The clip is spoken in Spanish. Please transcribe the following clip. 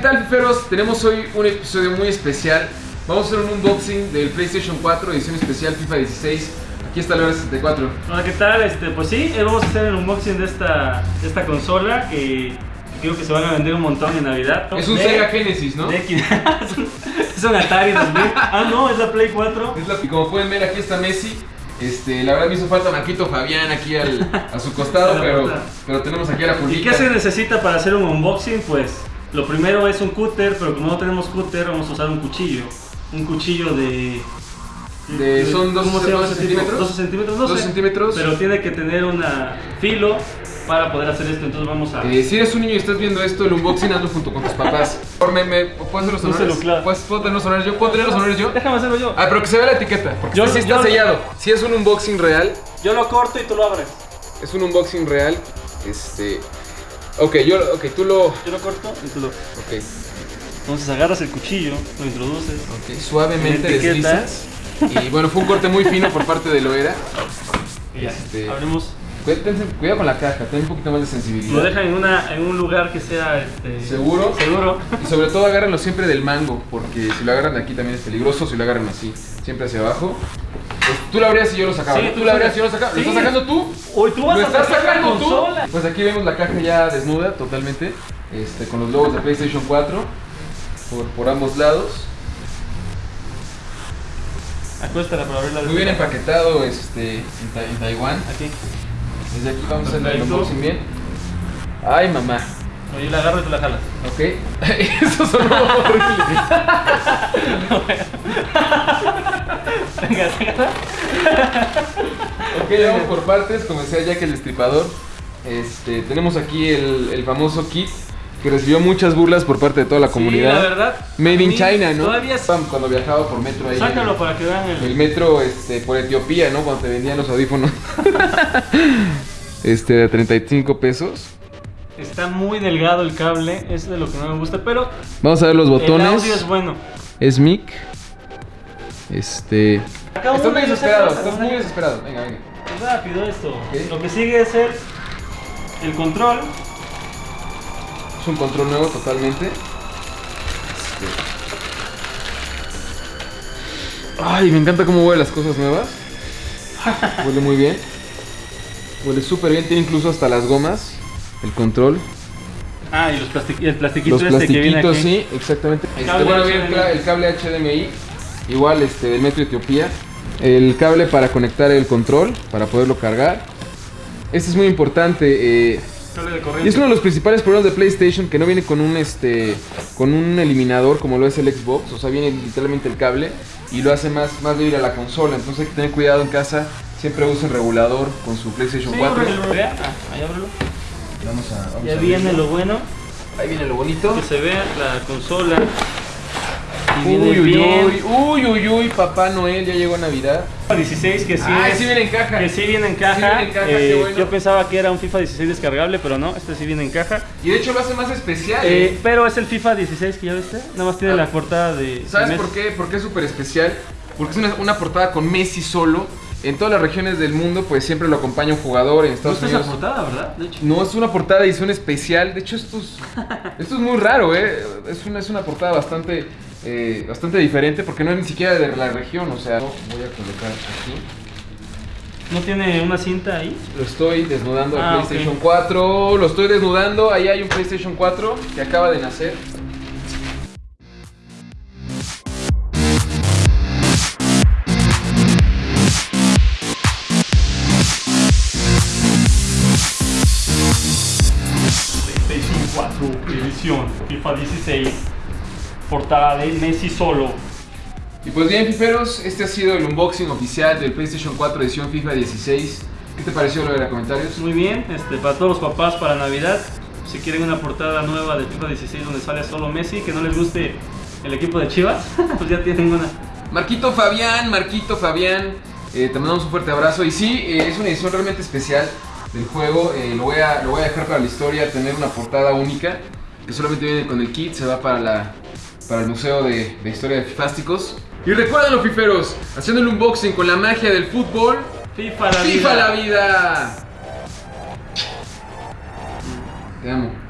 tal, fiferos? Tenemos hoy un episodio muy especial. Vamos a hacer un unboxing del PlayStation 4 edición especial FIFA 16. Aquí está la hora 64. Hola, ¿qué tal? Este, pues sí, eh, vamos a hacer el unboxing de esta, de esta consola que creo que se van a vender un montón en Navidad. Es un De- Sega Genesis, ¿no? de es un- Atari 2000. Ah, no, es la Play 4. Es la- y como pueden ver, aquí está Messi. Este, la verdad me hizo falta Marquito Fabián aquí al- a su costado, pero, pero tenemos aquí a la ¿Y Julita. qué se necesita para hacer un unboxing? Pues lo primero es un cúter, pero como no tenemos cúter, vamos a usar un cuchillo. Un cuchillo de. De- son ¿cómo 12 se llama ese tipo? centímetros. 12 centímetros, no 12 sé. centímetros. Pero tiene que tener un filo para poder hacer esto. Entonces vamos a. Eh, si eres un niño y estás viendo esto, el unboxing hazlo junto con tus papás. Por me, me- ¿Puedo hacer los honores? claro. ¿Puedes- ¿Puedo tener los honores yo? ¿Puedo tener los honores yo? Déjame hacerlo yo. Ah, pero que se vea la etiqueta, porque Yo- este sí está yo- sellado. Si es un unboxing real, Yo lo corto y tú lo abres. es un unboxing real. Este. Ok, yo, ok, tú lo. Ok, Yo lo corto y tú lo. Entonces agarras el cuchillo, lo introduces. ok, suavemente deslizas. Y bueno, fue un corte muy fino por parte de Loera. Y ya. Este- Abrimos. Cuidado, con la caja, ten un poquito más de Lo sensibilidad. dejan en, una, en un lugar que sea este, ¿Seguro? Seguro. Y sobre todo agárrenlo siempre del mango, porque si lo agarran de aquí también es peligroso, si lo agarran así, siempre hacia abajo. Pues, tú lo abrías y yo lo sacaba. Sí, ¿no? tú lo abrías y yo lo sacaba. ¿Lo estás sacando tú? Uy, tú vas ¿Lo a estás sacar la sacando tú? Pues aquí vemos la caja ya desnuda totalmente, este, con los logos de PlayStation 4 por, por ambos lados. Acuéstala para abrirla. Muy bien empaquetado este, en, Ta- en Taiwán. Aquí. Desde aquí vamos a hacer el unboxing bien. Ay, mamá. Oye, la agarro y tú la jalas. Ok. Eso sonó horrible. Venga. Ok, vamos por partes, como decía Jack el Destripador. Este, tenemos aquí el, el famoso kit que recibió muchas burlas por parte de toda la comunidad. Sí, la verdad. Made a in China, ¿no? Todavía es- Cuando viajaba por metro ahí. Sácalo para que vean El el. metro este, por Etiopía, ¿no? Cuando te vendían los audífonos. este, de 35 pesos. Está muy delgado el cable. Es de lo que no me gusta. Pero Vamos a ver los el botones. audio es bueno. Es mic. Este. Estás muy desesperado, estás muy desesperado. Venga, venga. Es rápido esto. Lo que sigue es el, el control. Es un control nuevo totalmente. Este. Ay, me encanta cómo huelen las cosas nuevas. Huele muy bien. Huele súper bien. Tiene incluso hasta las gomas. El control. Ah, y los plastic- el plastiquito Los este que viene aquí. sí, exactamente. Este, bueno, viene el, el cable HDMI. Igual este del Metro Etiopía. El cable para conectar el control. Para poderlo cargar. Este es muy importante. eh, y es uno de los principales problemas de PlayStation que no viene con un este con un eliminador como lo es el Xbox, o sea, viene literalmente el cable y lo hace más más débil a la consola, entonces hay que tener cuidado en casa, siempre usen regulador con su PlayStation Sí, 4. ábrelo, vea. Ah, ahí ábrelo. Vamos a vamos Ya a viene lo bueno. Ahí viene lo bonito. Que se vea la consola. Uy, uy, uy, uy, uy, uy, Papá Noel, ya llegó Navidad. FIFA 16 que sí, Ay, es- sí viene en caja. que sí viene en caja. Sí viene en caja, Eh, qué bueno. Yo pensaba que era un FIFA 16 descargable, pero no, este sí viene en caja. Y de hecho lo hace más especial. Eh, ¿eh? pero es el FIFA 16 que ya viste, nada más tiene Ah. la portada de... ¿Sabes de por qué? ¿Por qué es súper especial? Porque es una, una portada con Messi solo. En todas las regiones del mundo, pues siempre lo acompaña un jugador. En No Estados está esa Unidos. portada, ¿verdad? De hecho. No, es una portada edición especial. De hecho, esto es, esto es muy raro, ¿eh? Es una, es una portada bastante, eh, bastante diferente porque no es ni siquiera de la región. O sea, voy a colocar aquí. ¿No tiene una cinta ahí? Lo estoy desnudando el Ah, ok. PlayStation 4. Lo estoy desnudando. Ahí hay un PlayStation 4 que acaba de nacer. PlayStation 4 edición FIFA 16 portada de Messi solo. Y pues bien, fiferos, este ha sido el unboxing oficial del PlayStation 4 edición FIFA 16. ¿Qué te pareció lo de los comentarios? Muy bien, este, para todos los papás para Navidad, si quieren una portada nueva de FIFA 16 donde sale solo Messi, que no les guste el equipo de Chivas, pues ya tienen una. Marquito Fabián, Marquito Fabián, eh, te mandamos un fuerte abrazo. Y sí, eh, es una edición realmente especial del juego. eh, lo, voy a, lo voy a dejar para la historia, tener una portada única que solamente viene con el kit, se va para, la, para el Museo de, de Historia de Fifásticos. Y recuerden los fiferos, haciendo el unboxing con la magia del fútbol. FIFA la ¡FIFA vida. la vida! Te amo.